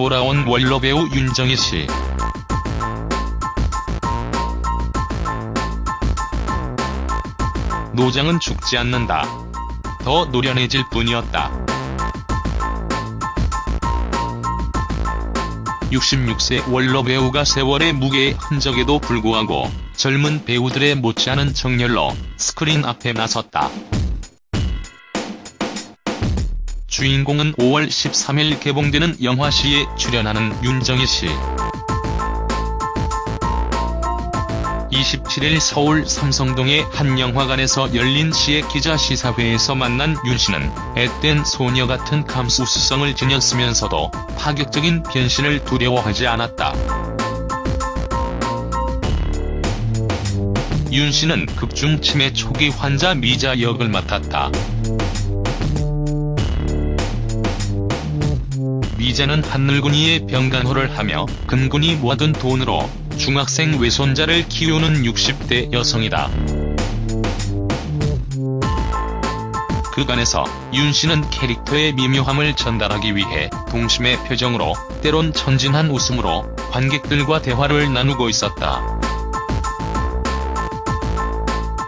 돌아온 원로 배우 윤정희 씨. 노장은 죽지 않는다. 더 노련해질 뿐이었다. 66세 원로 배우가 세월의 무게의 흔적에도 불구하고 젊은 배우들의 못지않은 정열로 스크린 앞에 나섰다. 주인공은 5월 13일 개봉되는 영화 시에 출연하는 윤정희 씨. 27일 서울 삼성동의 한 영화관에서 열린 시의 기자 시사회에서 만난 윤 씨는 앳된 소녀 같은 감수성을 지녔으면서도 파격적인 변신을 두려워하지 않았다. 윤 씨는 극중 치매 초기 환자 미자 역을 맡았다. 미자는 한 늙은이의 병간호를 하며 근근히 모아둔 돈으로 중학생 외손자를 키우는 60대 여성이다. 그간에서 윤 씨는 캐릭터의 미묘함을 전달하기 위해 동심의 표정으로 때론 천진한 웃음으로 관객들과 대화를 나누고 있었다.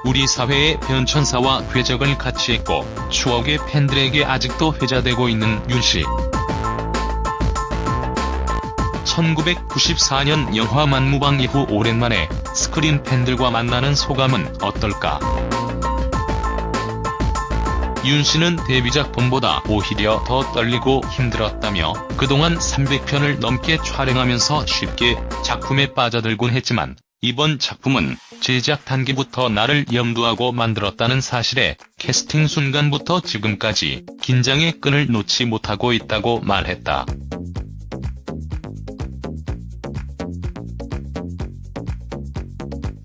우리 사회의 변천사와 궤적을 같이 했고 추억의 팬들에게 아직도 회자되고 있는 윤 씨. 1994년 영화 만무방 이후 오랜만에 스크린 팬들과 만나는 소감은 어떨까? 윤 씨는 데뷔작 봄보다 오히려 더 떨리고 힘들었다며 그동안 300편을 넘게 촬영하면서 쉽게 작품에 빠져들곤 했지만 이번 작품은 제작 단계부터 나를 염두하고 만들었다는 사실에 캐스팅 순간부터 지금까지 긴장의 끈을 놓지 못하고 있다고 말했다.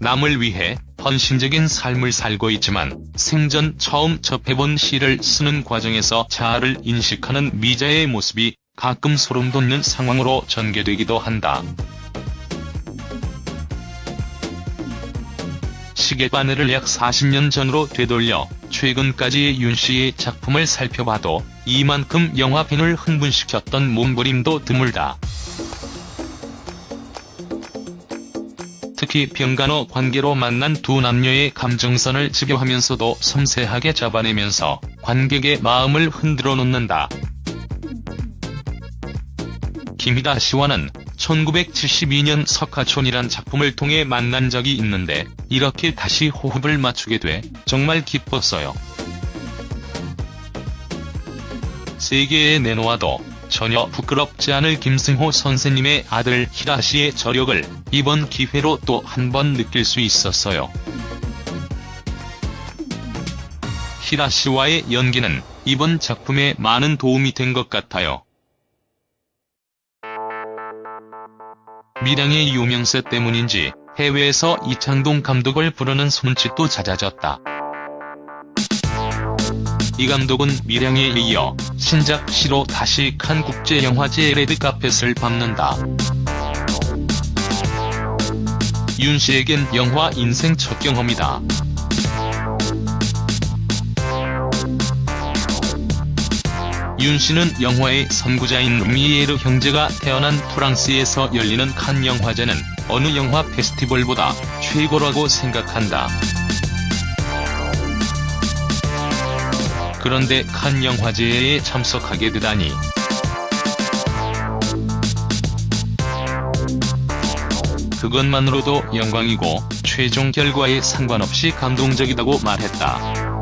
남을 위해 헌신적인 삶을 살고 있지만 생전 처음 접해본 시를 쓰는 과정에서 자아를 인식하는 미자의 모습이 가끔 소름 돋는 상황으로 전개되기도 한다. 시계바늘을 약 40년 전으로 되돌려 최근까지의 윤씨의 작품을 살펴봐도 이만큼 영화팬을 흥분시켰던 몸부림도 드물다. 특히 병간호 관계로 만난 두 남녀의 감정선을 집요하면서도 섬세하게 잡아내면서 관객의 마음을 흔들어 놓는다. 김희다 씨와는 1972년 석가촌이란 작품을 통해 만난 적이 있는데 이렇게 다시 호흡을 맞추게 돼 정말 기뻤어요. 세계에 내놓아도 전혀 부끄럽지 않을 김승호 선생님의 아들 희라 씨의 저력을 이번 기회로 또 한 번 느낄 수 있었어요. 희라 씨와의 연기는 이번 작품에 많은 도움이 된 것 같아요. 미량의 유명세 때문인지 해외에서 이창동 감독을 부르는 손짓도 잦아졌다. 이 감독은 미량에 이어 신작 시로 다시 칸 국제영화제 레드카펫을 밟는다. 윤 씨에겐 영화 인생 첫 경험이다. 윤 씨는 영화의 선구자인 루미에르 형제가 태어난 프랑스에서 열리는 칸 영화제는 어느 영화 페스티벌보다 최고라고 생각한다. 그런데 칸 영화제에 참석하게 되다니. 그것만으로도 영광이고 최종 결과에 상관없이 감동적이다고 말했다.